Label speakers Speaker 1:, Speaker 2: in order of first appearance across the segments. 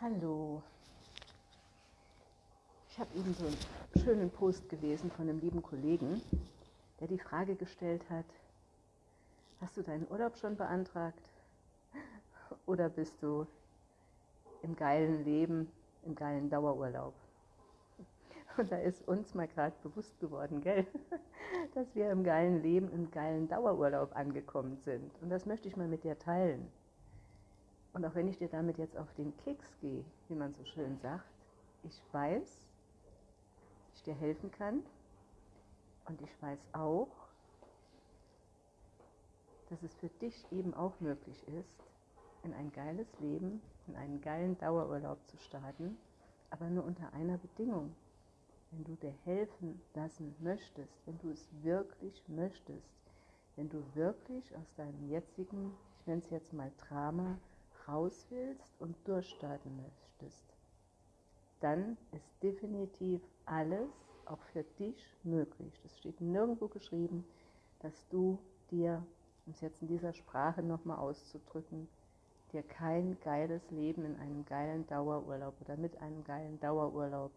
Speaker 1: Hallo. Ich habe eben so einen schönen Post gelesen von einem lieben Kollegen, der die Frage gestellt hat, hast du deinen Urlaub schon beantragt? Oder bist du im geilen Leben, im geilen Dauerurlaub? Und da ist uns mal gerade bewusst geworden, gell, dass wir im geilen Leben, im geilen Dauerurlaub angekommen sind. Und das möchte ich mal mit dir teilen. Und auch wenn ich dir damit jetzt auf den Keks gehe, wie man so schön sagt, ich weiß, ich dir helfen kann. Und ich weiß auch, dass es für dich eben auch möglich ist, in ein geiles Leben, in einen geilen Dauerurlaub zu starten, aber nur unter einer Bedingung. Wenn du dir helfen lassen möchtest, wenn du es wirklich möchtest, wenn du wirklich aus deinem jetzigen, ich nenne es jetzt mal Drama, raus willst und durchstarten möchtest, dann ist definitiv alles auch für dich möglich. Das steht nirgendwo geschrieben, dass du dir, um es jetzt in dieser Sprache nochmal auszudrücken, dir kein geiles Leben in einem geilen Dauerurlaub oder mit einem geilen Dauerurlaub,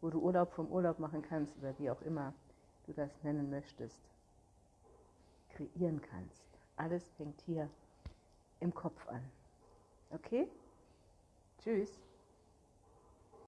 Speaker 1: wo du Urlaub vom Urlaub machen kannst oder wie auch immer du das nennen möchtest, kreieren kannst. Alles fängt hier im Kopf an. Okay? Tschüss.